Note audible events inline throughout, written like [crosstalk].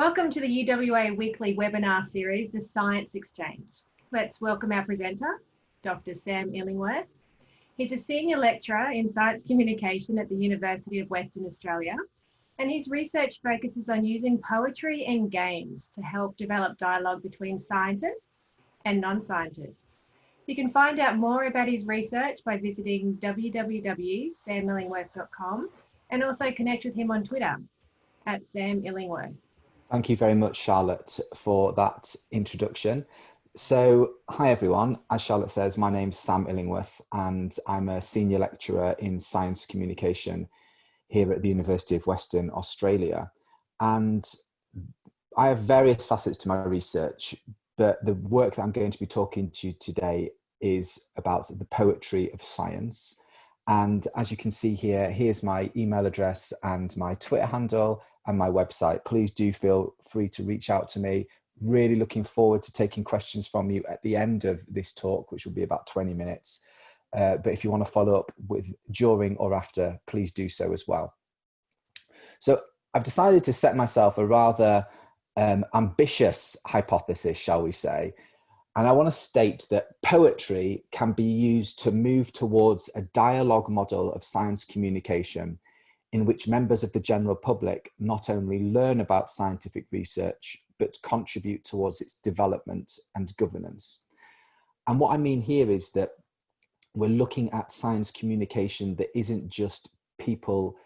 welcome to the UWA weekly webinar series, The Science Exchange. Let's welcome our presenter, Dr. Sam Illingworth. He's a senior lecturer in science communication at the University of Western Australia, and his research focuses on using poetry and games to help develop dialogue between scientists and non-scientists. You can find out more about his research by visiting www.samillingworth.com and also connect with him on Twitter at Sam Illingworth. Thank you very much, Charlotte, for that introduction. So, hi everyone. As Charlotte says, my name's Sam Illingworth, and I'm a senior lecturer in science communication here at the University of Western Australia. And I have various facets to my research, but the work that I'm going to be talking to you today is about the poetry of science. And as you can see here, here's my email address and my Twitter handle and my website. Please do feel free to reach out to me. Really looking forward to taking questions from you at the end of this talk, which will be about 20 minutes. Uh, but if you want to follow up with during or after, please do so as well. So I've decided to set myself a rather um, ambitious hypothesis, shall we say, and I want to state that poetry can be used to move towards a dialogue model of science communication in which members of the general public not only learn about scientific research, but contribute towards its development and governance. And what I mean here is that we're looking at science communication that isn't just people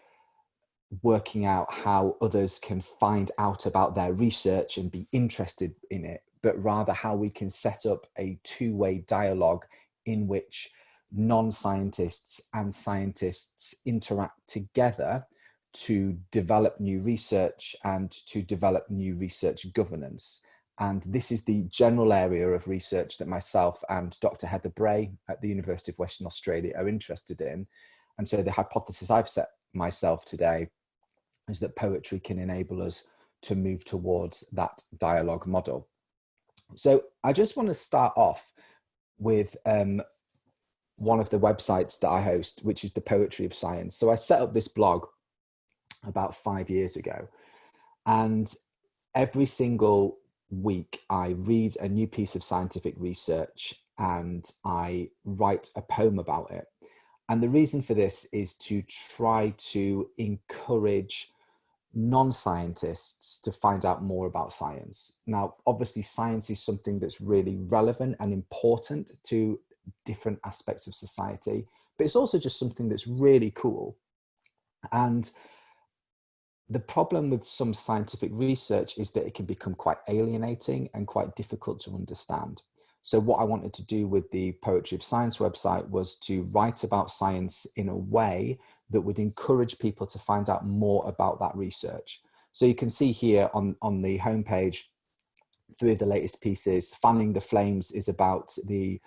working out how others can find out about their research and be interested in it, but rather how we can set up a two-way dialogue in which non-scientists and scientists interact together to develop new research and to develop new research governance. And this is the general area of research that myself and Dr. Heather Bray at the University of Western Australia are interested in. And so the hypothesis I've set myself today is that poetry can enable us to move towards that dialogue model. So I just want to start off with um, one of the websites that I host, which is the Poetry of Science. So I set up this blog about five years ago. And every single week, I read a new piece of scientific research and I write a poem about it. And the reason for this is to try to encourage non-scientists to find out more about science. Now, obviously science is something that's really relevant and important to different aspects of society, but it's also just something that's really cool. And the problem with some scientific research is that it can become quite alienating and quite difficult to understand. So what I wanted to do with the Poetry of Science website was to write about science in a way that would encourage people to find out more about that research. So you can see here on, on the homepage, three of the latest pieces. Fanning the Flames is about the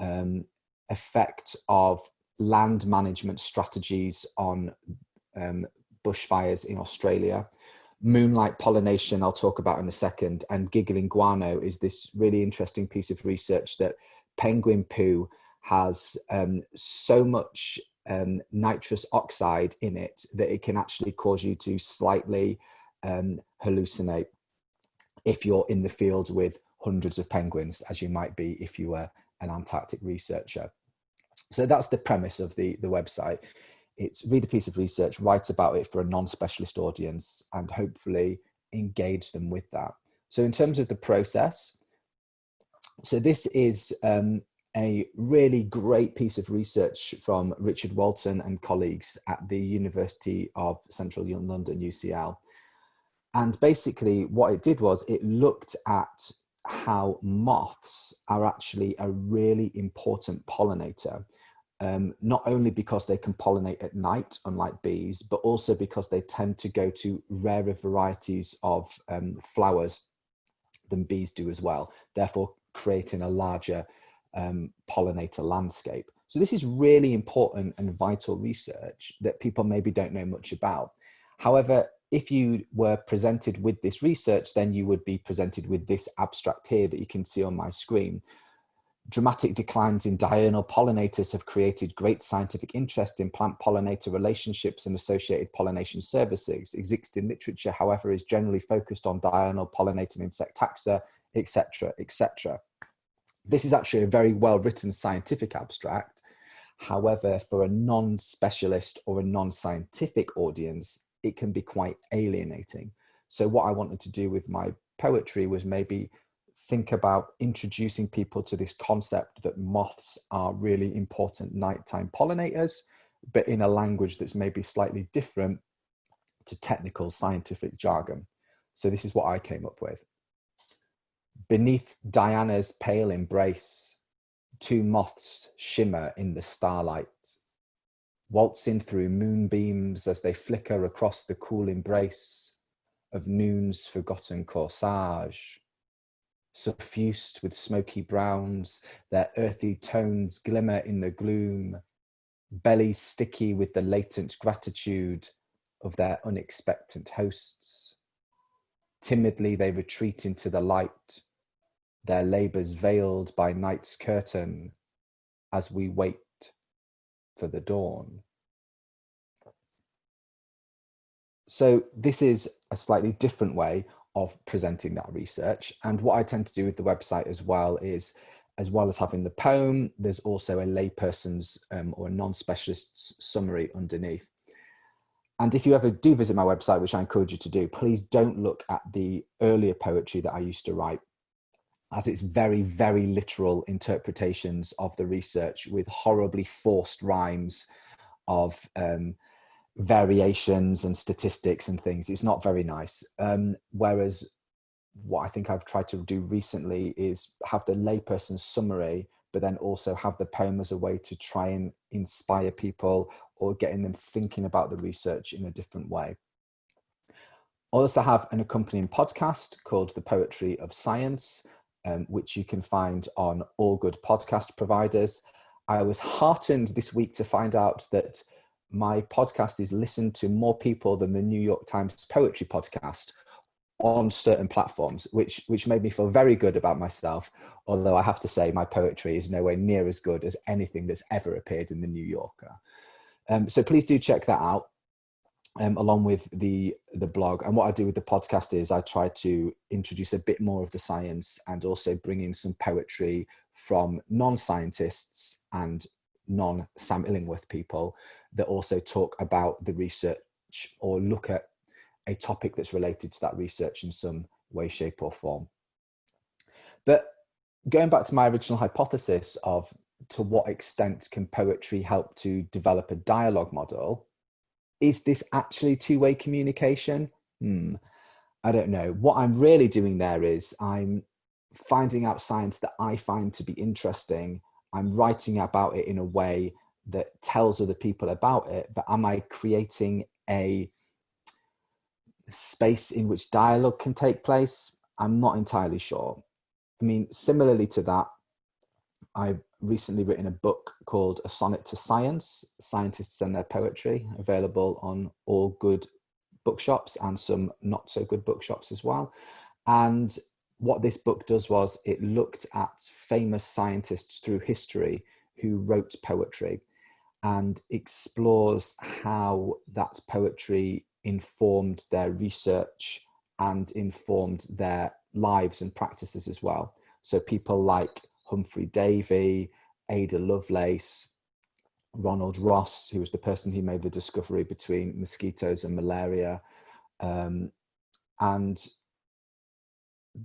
um, effect of land management strategies on um, bushfires in Australia. Moonlight pollination, I'll talk about in a second, and giggling guano is this really interesting piece of research that penguin poo has um, so much um, nitrous oxide in it that it can actually cause you to slightly um, hallucinate if you're in the field with hundreds of penguins, as you might be if you were an Antarctic researcher. So that's the premise of the, the website it's read a piece of research, write about it for a non-specialist audience and hopefully engage them with that. So in terms of the process, so this is um, a really great piece of research from Richard Walton and colleagues at the University of Central London, UCL. And basically what it did was it looked at how moths are actually a really important pollinator um, not only because they can pollinate at night, unlike bees, but also because they tend to go to rarer varieties of um, flowers than bees do as well, therefore creating a larger um, pollinator landscape. So this is really important and vital research that people maybe don't know much about. However, if you were presented with this research, then you would be presented with this abstract here that you can see on my screen dramatic declines in diurnal pollinators have created great scientific interest in plant pollinator relationships and associated pollination services. Existing literature, however, is generally focused on diurnal pollinating insect taxa, etc., etc. This is actually a very well written scientific abstract. However, for a non-specialist or a non-scientific audience, it can be quite alienating. So what I wanted to do with my poetry was maybe think about introducing people to this concept that moths are really important nighttime pollinators, but in a language that's maybe slightly different to technical scientific jargon. So this is what I came up with. Beneath Diana's pale embrace, two moths shimmer in the starlight, waltzing through moonbeams as they flicker across the cool embrace of noon's forgotten corsage suffused with smoky browns, their earthy tones glimmer in the gloom, bellies sticky with the latent gratitude of their unexpected hosts. Timidly they retreat into the light, their labours veiled by night's curtain as we wait for the dawn. So this is a slightly different way of presenting that research. And what I tend to do with the website as well is, as well as having the poem, there's also a layperson's um, or a non-specialist's summary underneath. And if you ever do visit my website, which I encourage you to do, please don't look at the earlier poetry that I used to write as it's very, very literal interpretations of the research with horribly forced rhymes of um, variations and statistics and things. It's not very nice. Um, whereas what I think I've tried to do recently is have the layperson's summary, but then also have the poem as a way to try and inspire people or getting them thinking about the research in a different way. I also have an accompanying podcast called The Poetry of Science, um, which you can find on all good podcast providers. I was heartened this week to find out that my podcast is listened to more people than the New York Times poetry podcast on certain platforms, which which made me feel very good about myself. Although I have to say, my poetry is nowhere near as good as anything that's ever appeared in the New Yorker. Um, so please do check that out, um, along with the the blog. And what I do with the podcast is I try to introduce a bit more of the science and also bring in some poetry from non-scientists and non-Sam Illingworth people that also talk about the research or look at a topic that's related to that research in some way, shape or form. But going back to my original hypothesis of to what extent can poetry help to develop a dialogue model, is this actually two-way communication? Hmm, I don't know. What I'm really doing there is I'm finding out science that I find to be interesting. I'm writing about it in a way that tells other people about it, but am I creating a space in which dialogue can take place? I'm not entirely sure. I mean, similarly to that, I've recently written a book called A Sonnet to Science, Scientists and Their Poetry, available on all good bookshops and some not so good bookshops as well. And what this book does was it looked at famous scientists through history who wrote poetry and explores how that poetry informed their research and informed their lives and practices as well. So people like Humphry Davy, Ada Lovelace, Ronald Ross, who was the person who made the discovery between mosquitoes and malaria. Um, and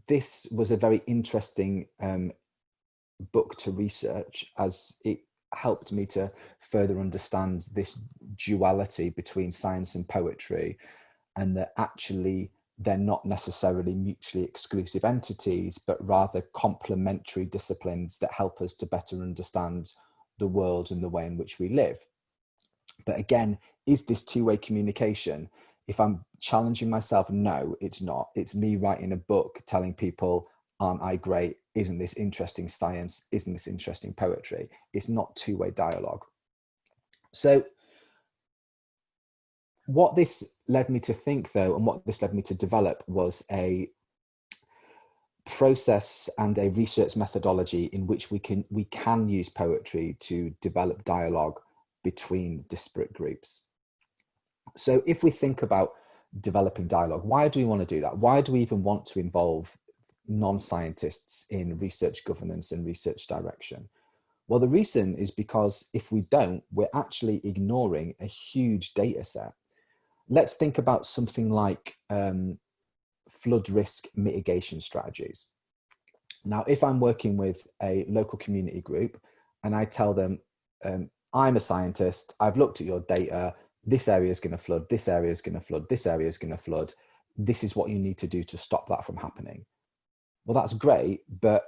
this was a very interesting um, book to research as it helped me to further understand this duality between science and poetry and that actually they're not necessarily mutually exclusive entities, but rather complementary disciplines that help us to better understand the world and the way in which we live. But again, is this two-way communication? If I'm challenging myself, no, it's not. It's me writing a book telling people aren't I great? Isn't this interesting science? Isn't this interesting poetry? It's not two-way dialogue. So what this led me to think though, and what this led me to develop was a process and a research methodology in which we can we can use poetry to develop dialogue between disparate groups. So if we think about developing dialogue, why do we want to do that? Why do we even want to involve non-scientists in research governance and research direction? Well, the reason is because if we don't, we're actually ignoring a huge data set. Let's think about something like um, flood risk mitigation strategies. Now, if I'm working with a local community group and I tell them, um, I'm a scientist, I've looked at your data, this area is going to flood, this area is going to flood, this area is going to flood, this is what you need to do to stop that from happening. Well, that's great, but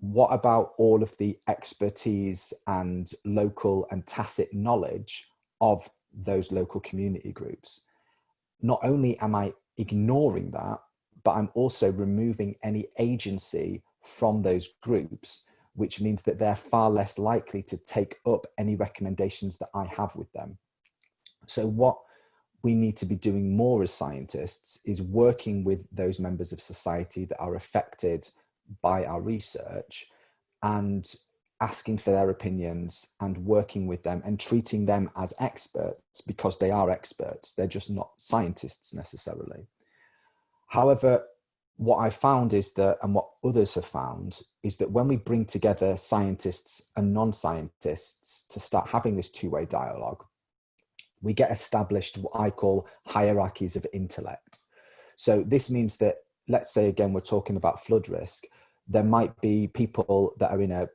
what about all of the expertise and local and tacit knowledge of those local community groups? Not only am I ignoring that, but I'm also removing any agency from those groups which means that they're far less likely to take up any recommendations that I have with them. So what we need to be doing more as scientists is working with those members of society that are affected by our research and asking for their opinions and working with them and treating them as experts because they are experts. They're just not scientists necessarily. However, what I found is that, and what others have found, is that when we bring together scientists and non-scientists to start having this two-way dialogue, we get established what I call hierarchies of intellect. So this means that, let's say again, we're talking about flood risk, there might be people that are in a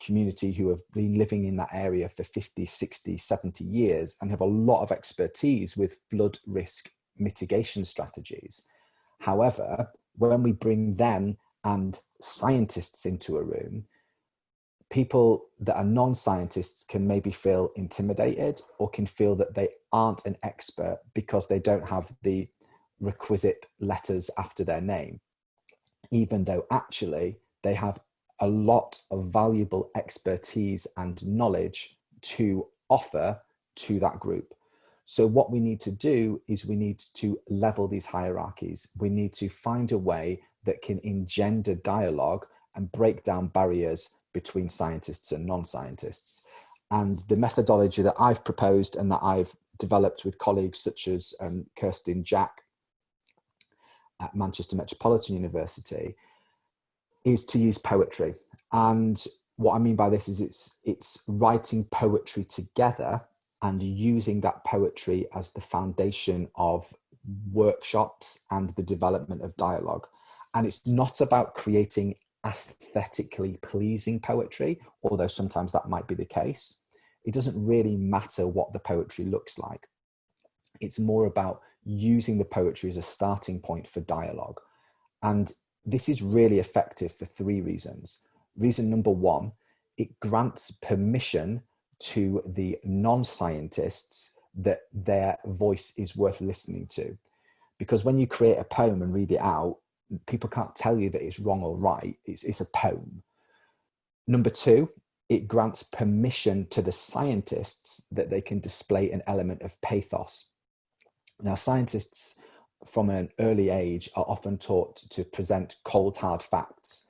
community who have been living in that area for 50, 60, 70 years and have a lot of expertise with flood risk mitigation strategies. However, when we bring them and scientists into a room, people that are non-scientists can maybe feel intimidated or can feel that they aren't an expert because they don't have the requisite letters after their name, even though actually they have a lot of valuable expertise and knowledge to offer to that group. So what we need to do is we need to level these hierarchies. We need to find a way that can engender dialogue and break down barriers between scientists and non-scientists. And the methodology that I've proposed and that I've developed with colleagues such as um, Kirsten Jack at Manchester Metropolitan University is to use poetry. And what I mean by this is it's, it's writing poetry together and using that poetry as the foundation of workshops and the development of dialogue. And it's not about creating aesthetically pleasing poetry, although sometimes that might be the case. It doesn't really matter what the poetry looks like. It's more about using the poetry as a starting point for dialogue. And this is really effective for three reasons. Reason number one, it grants permission to the non-scientists that their voice is worth listening to. Because when you create a poem and read it out, people can't tell you that it's wrong or right. It's, it's a poem. Number two, it grants permission to the scientists that they can display an element of pathos. Now, scientists from an early age are often taught to present cold, hard facts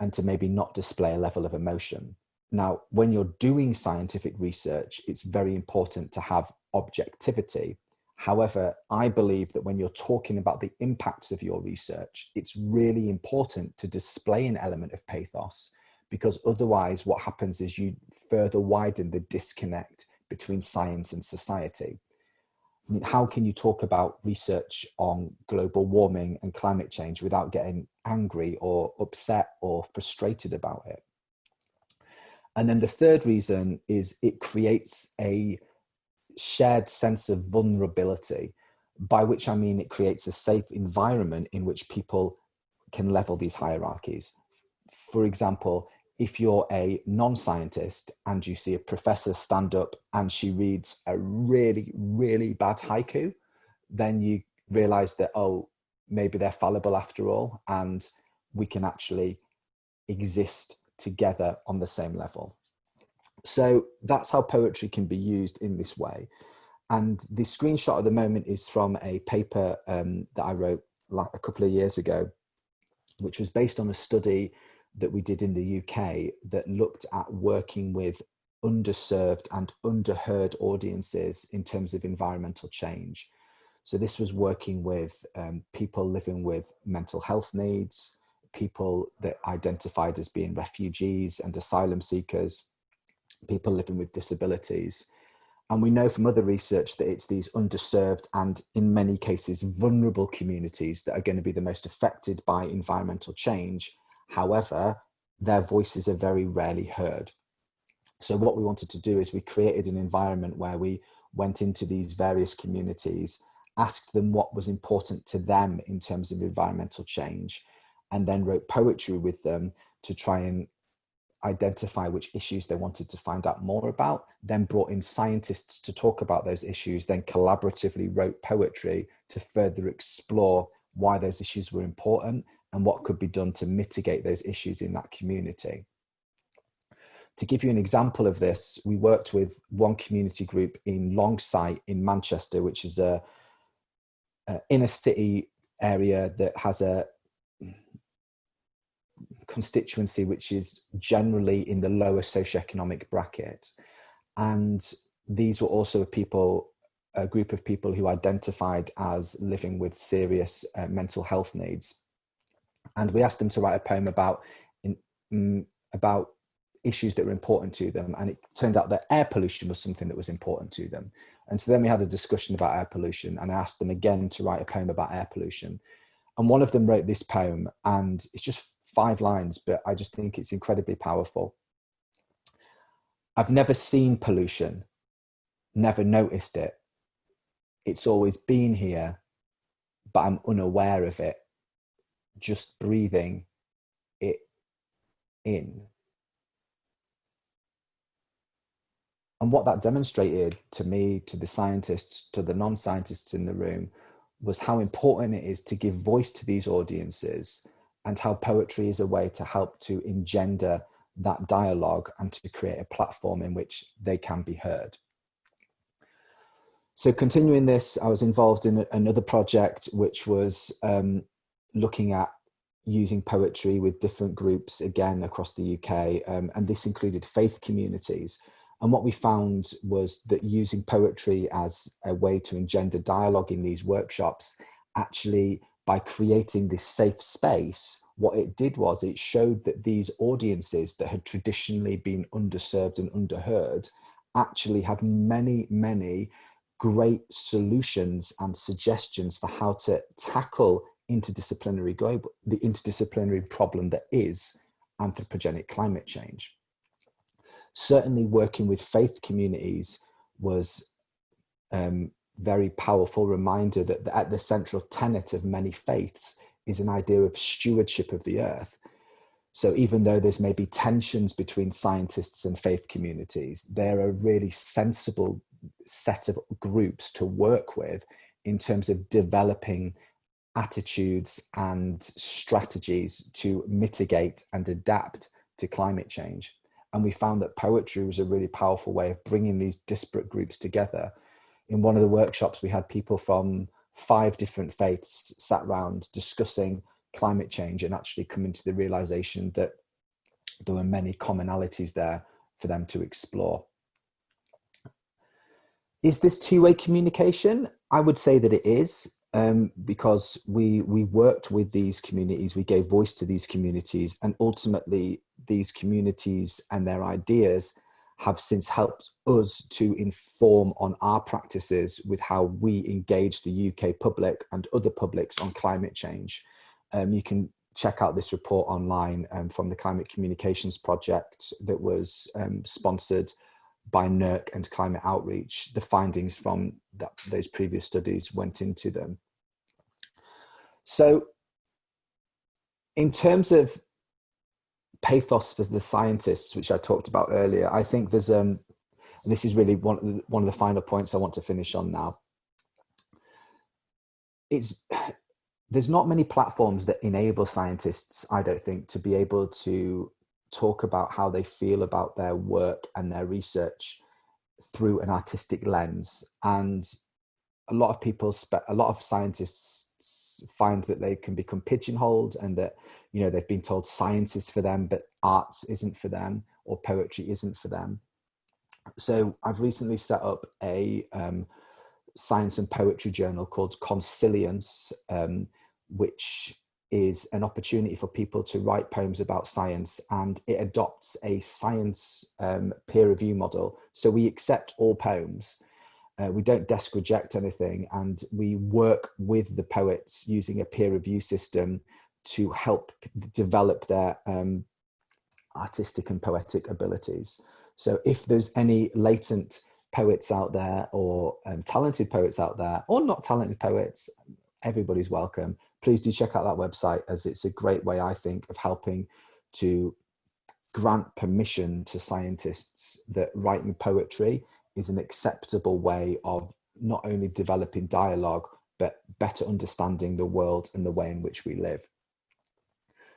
and to maybe not display a level of emotion. Now, when you're doing scientific research, it's very important to have objectivity. However, I believe that when you're talking about the impacts of your research, it's really important to display an element of pathos because otherwise what happens is you further widen the disconnect between science and society. I mean, how can you talk about research on global warming and climate change without getting angry or upset or frustrated about it? And then the third reason is it creates a shared sense of vulnerability, by which I mean it creates a safe environment in which people can level these hierarchies. For example, if you're a non-scientist and you see a professor stand up and she reads a really, really bad haiku, then you realize that, oh, maybe they're fallible after all, and we can actually exist together on the same level. So that's how poetry can be used in this way. And the screenshot at the moment is from a paper um, that I wrote like a couple of years ago which was based on a study that we did in the UK that looked at working with underserved and underheard audiences in terms of environmental change. So this was working with um, people living with mental health needs, people that identified as being refugees and asylum seekers, people living with disabilities. And we know from other research that it's these underserved and in many cases vulnerable communities that are going to be the most affected by environmental change. However, their voices are very rarely heard. So what we wanted to do is we created an environment where we went into these various communities, asked them what was important to them in terms of environmental change, and then wrote poetry with them to try and identify which issues they wanted to find out more about, then brought in scientists to talk about those issues, then collaboratively wrote poetry to further explore why those issues were important and what could be done to mitigate those issues in that community. To give you an example of this, we worked with one community group in Longsight in Manchester, which is a, a inner city area that has a constituency which is generally in the lower socioeconomic bracket. And these were also people, a group of people who identified as living with serious uh, mental health needs. And we asked them to write a poem about, in, um, about issues that were important to them. And it turned out that air pollution was something that was important to them. And so then we had a discussion about air pollution and I asked them again to write a poem about air pollution. And one of them wrote this poem and it's just five lines, but I just think it's incredibly powerful. I've never seen pollution, never noticed it. It's always been here, but I'm unaware of it. Just breathing it in. And what that demonstrated to me, to the scientists, to the non-scientists in the room, was how important it is to give voice to these audiences and how poetry is a way to help to engender that dialogue and to create a platform in which they can be heard. So continuing this, I was involved in another project which was um, looking at using poetry with different groups again across the UK um, and this included faith communities. And what we found was that using poetry as a way to engender dialogue in these workshops actually by creating this safe space, what it did was it showed that these audiences that had traditionally been underserved and underheard actually had many, many great solutions and suggestions for how to tackle interdisciplinary global, the interdisciplinary problem that is anthropogenic climate change. Certainly working with faith communities was um, very powerful reminder that at the central tenet of many faiths is an idea of stewardship of the earth. So even though there's maybe tensions between scientists and faith communities, they're a really sensible set of groups to work with in terms of developing attitudes and strategies to mitigate and adapt to climate change. And we found that poetry was a really powerful way of bringing these disparate groups together in one of the workshops, we had people from five different faiths sat around discussing climate change and actually coming to the realization that there were many commonalities there for them to explore. Is this two-way communication? I would say that it is um, because we, we worked with these communities, we gave voice to these communities and ultimately these communities and their ideas have since helped us to inform on our practices with how we engage the UK public and other publics on climate change. Um, you can check out this report online um, from the Climate Communications Project that was um, sponsored by NERC and Climate Outreach. The findings from that, those previous studies went into them. So in terms of pathos for the scientists, which I talked about earlier, I think there's, um, and this is really one of, the, one of the final points I want to finish on now. It's, there's not many platforms that enable scientists, I don't think, to be able to talk about how they feel about their work and their research through an artistic lens. And a lot of people, a lot of scientists find that they can become pigeonholed and that you know they've been told science is for them but arts isn't for them or poetry isn't for them so i've recently set up a um, science and poetry journal called consilience um, which is an opportunity for people to write poems about science and it adopts a science um, peer review model. So we accept all poems. Uh, we don't desk reject anything and we work with the poets using a peer review system to help develop their um, artistic and poetic abilities. So if there's any latent poets out there or um, talented poets out there or not talented poets, everybody's welcome please do check out that website as it's a great way, I think, of helping to grant permission to scientists that writing poetry is an acceptable way of not only developing dialogue, but better understanding the world and the way in which we live.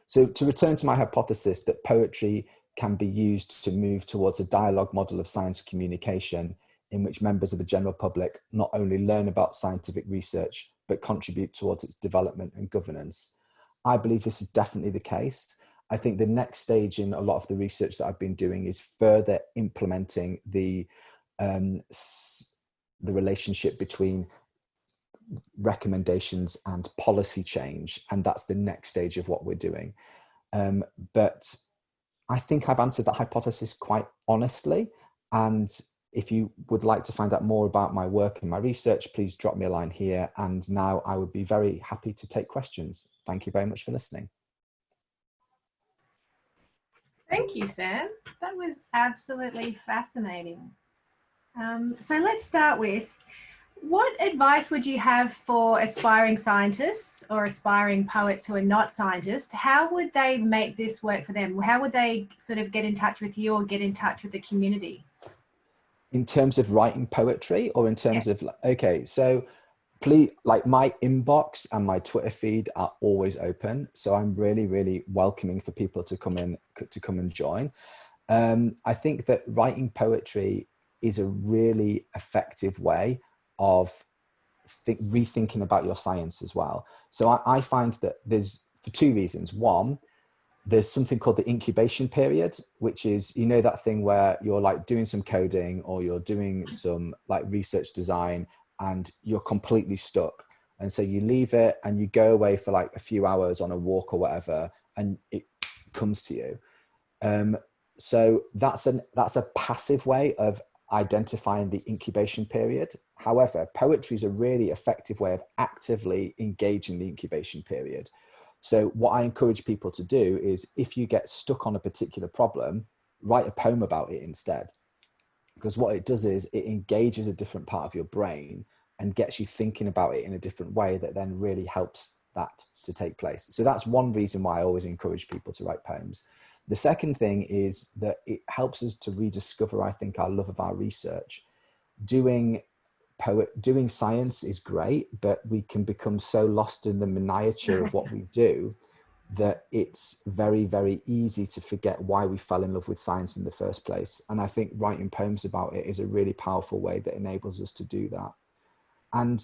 So to return to my hypothesis that poetry can be used to move towards a dialogue model of science communication in which members of the general public not only learn about scientific research, but contribute towards its development and governance. I believe this is definitely the case. I think the next stage in a lot of the research that I've been doing is further implementing the um, the relationship between recommendations and policy change, and that's the next stage of what we're doing. Um, but I think I've answered that hypothesis quite honestly, and if you would like to find out more about my work and my research, please drop me a line here. And now I would be very happy to take questions. Thank you very much for listening. Thank you, Sam. That was absolutely fascinating. Um, so let's start with, what advice would you have for aspiring scientists or aspiring poets who are not scientists? How would they make this work for them? How would they sort of get in touch with you or get in touch with the community? In terms of writing poetry or in terms yeah. of okay so please like my inbox and my twitter feed are always open. So i'm really really welcoming for people to come in to come and join. Um, i think that writing poetry is a really effective way of think, rethinking about your science as well. So I, I find that there's for two reasons. One there's something called the incubation period, which is, you know, that thing where you're like doing some coding or you're doing some like research design and you're completely stuck. And so you leave it and you go away for like a few hours on a walk or whatever, and it comes to you. Um, so that's an that's a passive way of identifying the incubation period. However, poetry is a really effective way of actively engaging the incubation period. So what I encourage people to do is if you get stuck on a particular problem, write a poem about it instead. Because what it does is it engages a different part of your brain and gets you thinking about it in a different way that then really helps that to take place. So that's one reason why I always encourage people to write poems. The second thing is that it helps us to rediscover, I think, our love of our research. Doing poet doing science is great but we can become so lost in the miniature of what we [laughs] do that it's very very easy to forget why we fell in love with science in the first place. And i think writing poems about it is a really powerful way that enables us to do that. And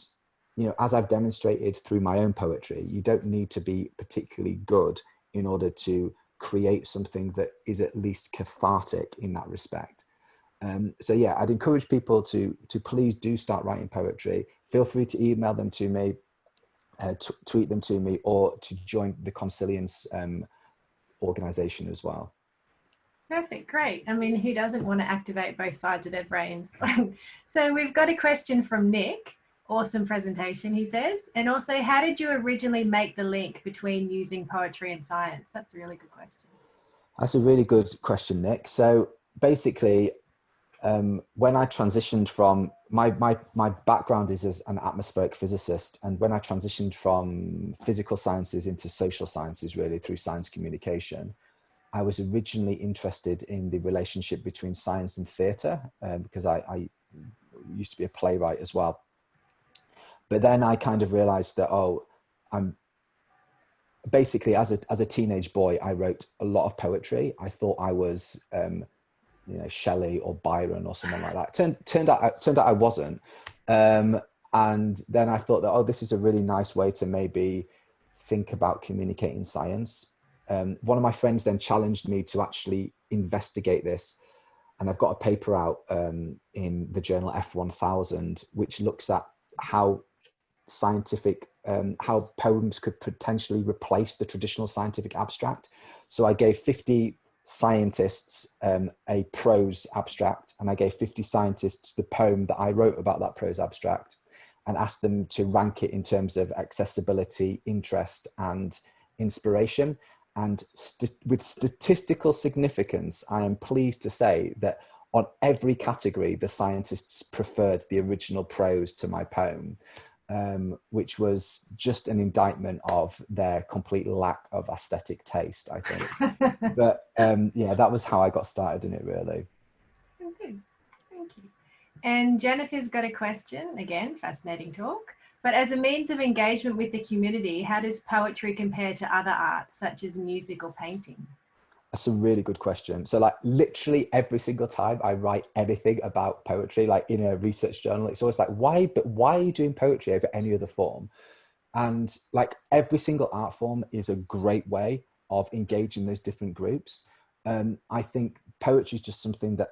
you know as i've demonstrated through my own poetry you don't need to be particularly good in order to create something that is at least cathartic in that respect um, so yeah, I'd encourage people to to please do start writing poetry. Feel free to email them to me, uh, tweet them to me, or to join the Consilience um, organization as well. Perfect, great. I mean, who doesn't want to activate both sides of their brains? [laughs] so we've got a question from Nick. Awesome presentation, he says. And also, how did you originally make the link between using poetry and science? That's a really good question. That's a really good question, Nick. So basically, um, when I transitioned from my, my, my background is as an atmospheric physicist. And when I transitioned from physical sciences into social sciences, really through science communication, I was originally interested in the relationship between science and theatre um, because I, I used to be a playwright as well. But then I kind of realized that, oh, I'm basically as a, as a teenage boy, I wrote a lot of poetry. I thought I was um, you know Shelley or Byron or someone like that. Turned turned out turned out I wasn't, um, and then I thought that, oh, this is a really nice way to maybe think about communicating science. Um, one of my friends then challenged me to actually investigate this. And I've got a paper out um, in the journal F1000, which looks at how scientific, um, how poems could potentially replace the traditional scientific abstract. So I gave 50 scientists um, a prose abstract and I gave 50 scientists the poem that I wrote about that prose abstract and asked them to rank it in terms of accessibility, interest and inspiration. And st with statistical significance, I am pleased to say that on every category, the scientists preferred the original prose to my poem um, which was just an indictment of their complete lack of aesthetic taste, I think. [laughs] but um, yeah, that was how I got started in it, really. Thank you. And Jennifer's got a question, again, fascinating talk. But as a means of engagement with the community, how does poetry compare to other arts, such as music or painting? That's a really good question. So like literally every single time I write anything about poetry, like in a research journal, it's always like, why, but why are you doing poetry over any other form? And like every single art form is a great way of engaging those different groups. Um, I think poetry is just something that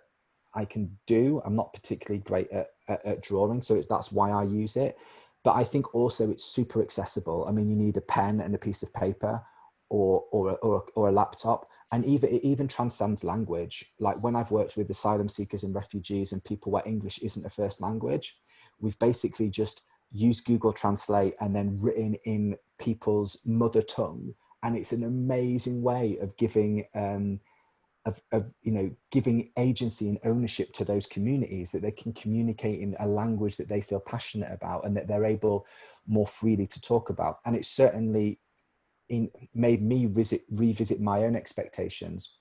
I can do. I'm not particularly great at, at, at drawing, so that's why I use it. But I think also it's super accessible. I mean, you need a pen and a piece of paper or, or, or, or a laptop. And even it even transcends language. Like when i've worked with asylum seekers and refugees and people where english isn't a first language we've basically just used google translate and then written in people's mother tongue. And it's an amazing way of giving um of, of you know giving agency and ownership to those communities that they can communicate in a language that they feel passionate about and that they're able more freely to talk about. And it's certainly in, made me visit, revisit my own expectations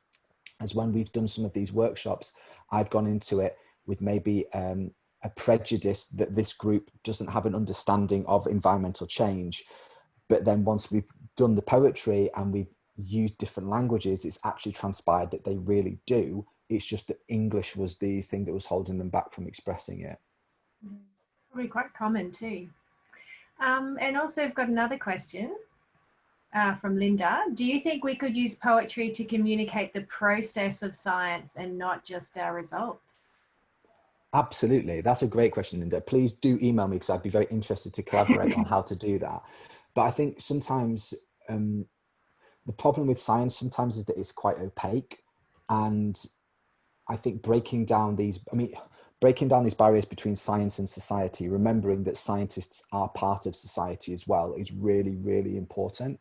as when we've done some of these workshops, I've gone into it with maybe um, a prejudice that this group doesn't have an understanding of environmental change. But then once we've done the poetry and we've used different languages, it's actually transpired that they really do. It's just that English was the thing that was holding them back from expressing it. Probably quite common too. Um, and also I've got another question uh, from Linda. Do you think we could use poetry to communicate the process of science and not just our results? Absolutely. That's a great question, Linda. Please do email me because I'd be very interested to collaborate on how to do that. But I think sometimes um, the problem with science sometimes is that it's quite opaque. And I think breaking down these, I mean, breaking down these barriers between science and society, remembering that scientists are part of society as well is really, really important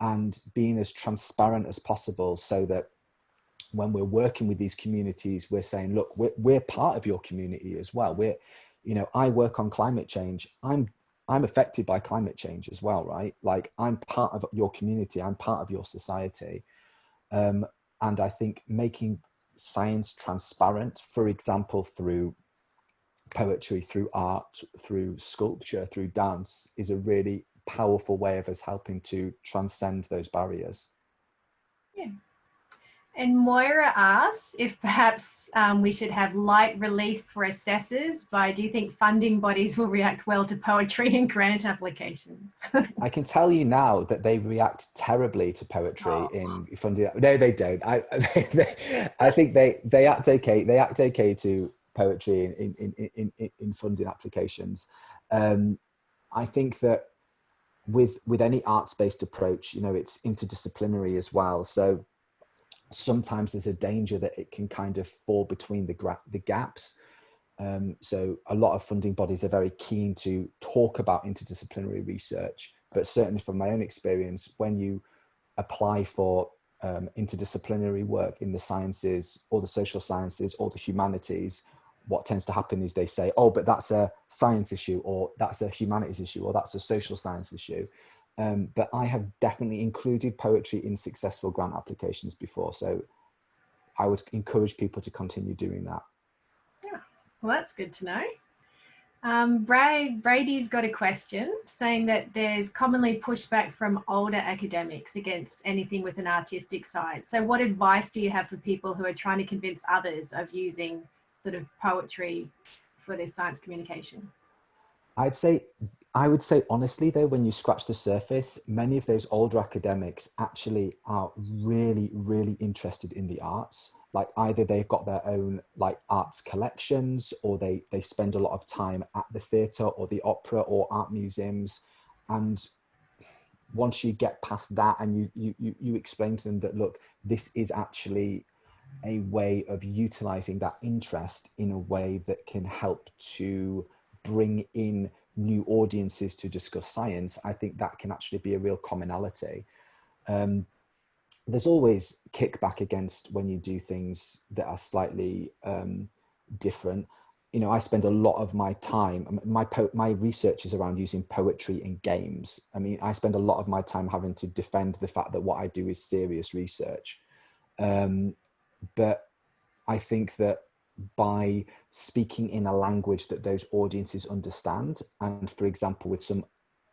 and being as transparent as possible so that when we're working with these communities, we're saying, look, we're, we're part of your community as well. We're, you know, I work on climate change. I'm, I'm affected by climate change as well, right? Like I'm part of your community. I'm part of your society. Um, and I think making science transparent, for example, through poetry, through art, through sculpture, through dance is a really powerful way of us helping to transcend those barriers. Yeah. And Moira asks if perhaps um, we should have light relief for assessors by, do you think funding bodies will react well to poetry and grant applications? [laughs] I can tell you now that they react terribly to poetry oh. in funding. No, they don't. I, [laughs] they, I think they, they act okay. They act okay to poetry in, in, in, in, in funding applications. Um, I think that with with any arts-based approach, you know, it's interdisciplinary as well. So sometimes there's a danger that it can kind of fall between the, the gaps. Um, so a lot of funding bodies are very keen to talk about interdisciplinary research, but certainly from my own experience, when you apply for um, interdisciplinary work in the sciences or the social sciences or the humanities, what tends to happen is they say, oh, but that's a science issue or that's a humanities issue or that's a social science issue. Um, but I have definitely included poetry in successful grant applications before. So I would encourage people to continue doing that. Yeah, well, that's good to know. Um, Brad, Brady's got a question saying that there's commonly pushback from older academics against anything with an artistic side. So what advice do you have for people who are trying to convince others of using sort of poetry for their science communication? I'd say, I would say honestly though, when you scratch the surface, many of those older academics actually are really, really interested in the arts. Like either they've got their own like arts collections or they, they spend a lot of time at the theatre or the opera or art museums. And once you get past that and you, you, you, you explain to them that, look, this is actually a way of utilizing that interest in a way that can help to bring in new audiences to discuss science, I think that can actually be a real commonality. Um, there's always kickback against when you do things that are slightly um, different. You know, I spend a lot of my time, my, my research is around using poetry in games. I mean, I spend a lot of my time having to defend the fact that what I do is serious research. Um, but I think that by speaking in a language that those audiences understand. And for example, with some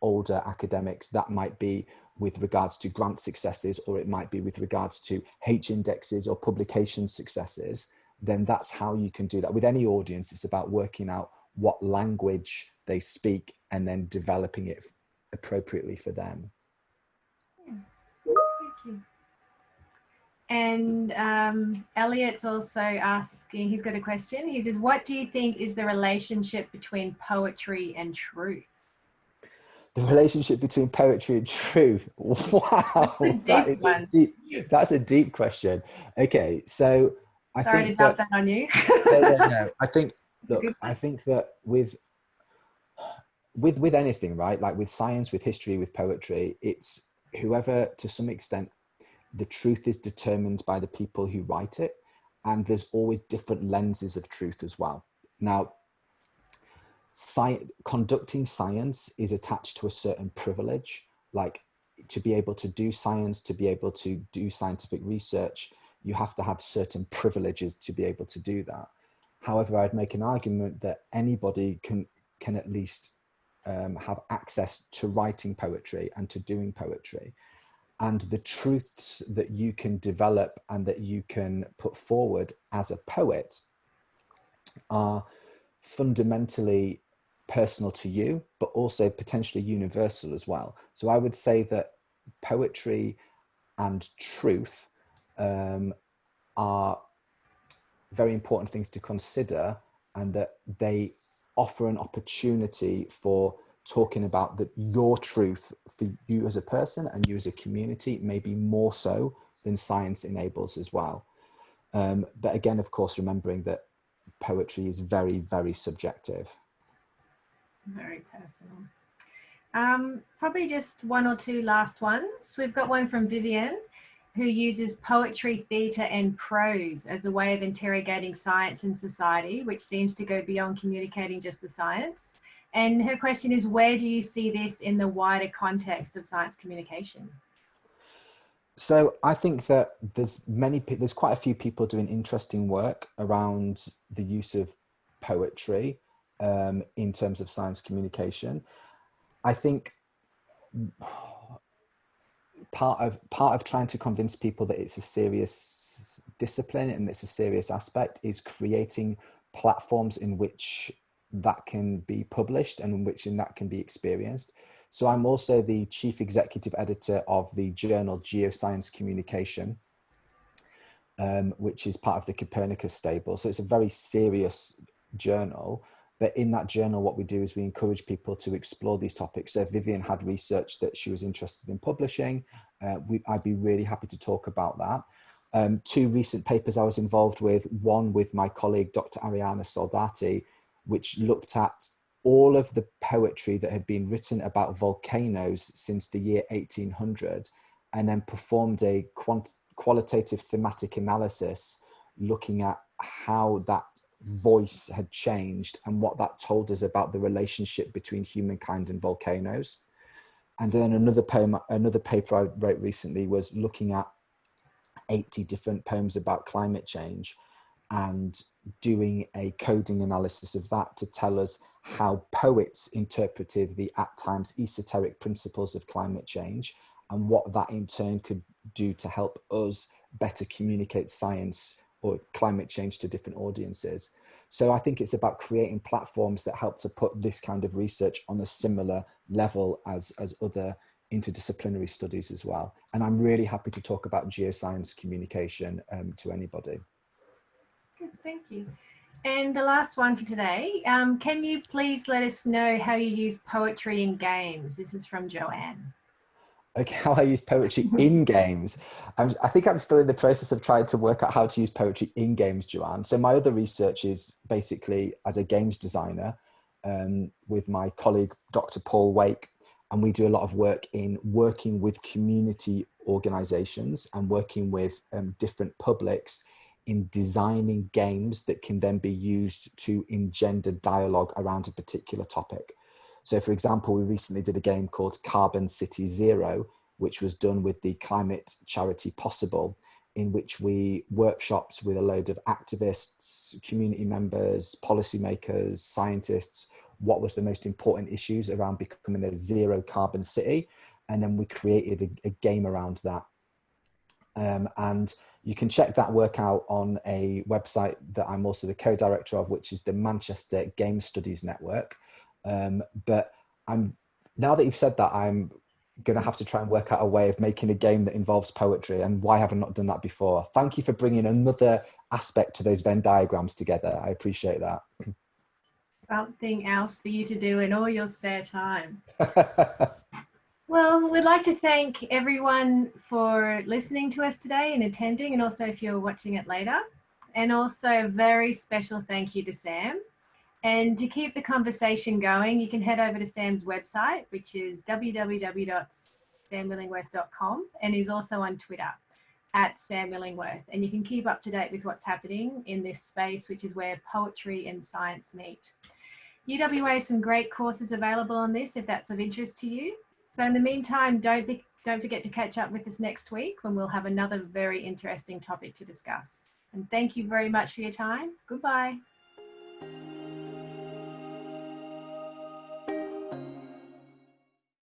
older academics, that might be with regards to grant successes, or it might be with regards to H indexes or publication successes, then that's how you can do that. With any audience, it's about working out what language they speak and then developing it appropriately for them. And um, Elliot's also asking, he's got a question. He says, what do you think is the relationship between poetry and truth? The relationship between poetry and truth. [laughs] Wow, that is a deep, that's a deep question. Okay, so I Sorry think to that, that on you. [laughs] no, no, no. [laughs] I think look, I think that with with with anything, right? Like with science, with history, with poetry, it's whoever to some extent the truth is determined by the people who write it and there's always different lenses of truth as well. Now sci conducting science is attached to a certain privilege like to be able to do science to be able to do scientific research you have to have certain privileges to be able to do that. However i'd make an argument that anybody can can at least um, have access to writing poetry and to doing poetry and the truths that you can develop and that you can put forward as a poet are fundamentally personal to you, but also potentially universal as well. So I would say that poetry and truth um, are very important things to consider and that they offer an opportunity for talking about that your truth for you as a person and you as a community, maybe more so than science enables as well. Um, but again, of course, remembering that poetry is very, very subjective. Very personal. Um, probably just one or two last ones. We've got one from Vivian who uses poetry, theatre and prose as a way of interrogating science and society, which seems to go beyond communicating just the science. And her question is, where do you see this in the wider context of science communication? So I think that there's many, there's quite a few people doing interesting work around the use of poetry um, in terms of science communication. I think part of part of trying to convince people that it's a serious discipline and it's a serious aspect is creating platforms in which that can be published and in which in that can be experienced. So I'm also the chief executive editor of the journal Geoscience Communication, um, which is part of the Copernicus stable. So it's a very serious journal. But in that journal, what we do is we encourage people to explore these topics. So if Vivian had research that she was interested in publishing, uh, we, I'd be really happy to talk about that. Um, two recent papers I was involved with, one with my colleague, Dr. Arianna Soldati, which looked at all of the poetry that had been written about volcanoes since the year 1800 and then performed a qualitative thematic analysis looking at how that voice had changed and what that told us about the relationship between humankind and volcanoes. And then another poem, another paper I wrote recently was looking at 80 different poems about climate change and doing a coding analysis of that to tell us how poets interpreted the at times esoteric principles of climate change and what that in turn could do to help us better communicate science or climate change to different audiences. So I think it's about creating platforms that help to put this kind of research on a similar level as, as other interdisciplinary studies as well. And I'm really happy to talk about geoscience communication um, to anybody. [laughs] Thank you. And the last one for today, um, can you please let us know how you use poetry in games? This is from Joanne. Okay, [laughs] how I use poetry [laughs] in games. I'm, i think I'm still in the process of trying to work out how to use poetry in games, Joanne. So my other research is basically as a games designer um, with my colleague, Dr. Paul Wake, and we do a lot of work in working with community organizations and working with um, different publics in designing games that can then be used to engender dialogue around a particular topic. So for example, we recently did a game called Carbon City Zero, which was done with the climate charity Possible, in which we workshops with a load of activists, community members, policymakers, scientists, what was the most important issues around becoming a zero carbon city. And then we created a, a game around that. Um, and you can check that work out on a website that I'm also the co-director of, which is the Manchester Game Studies Network. Um, but I'm now that you've said that, I'm going to have to try and work out a way of making a game that involves poetry. And why have I not done that before? Thank you for bringing another aspect to those Venn diagrams together. I appreciate that. Something else for you to do in all your spare time. [laughs] Well, we'd like to thank everyone for listening to us today and attending, and also if you're watching it later. And also a very special thank you to Sam. And to keep the conversation going, you can head over to Sam's website, which is www.samillingworth.com, and he's also on Twitter at Sam Illingworth. And you can keep up to date with what's happening in this space, which is where poetry and science meet. UWA has some great courses available on this if that's of interest to you. So in the meantime, don't, be, don't forget to catch up with us next week when we'll have another very interesting topic to discuss. And thank you very much for your time. Goodbye.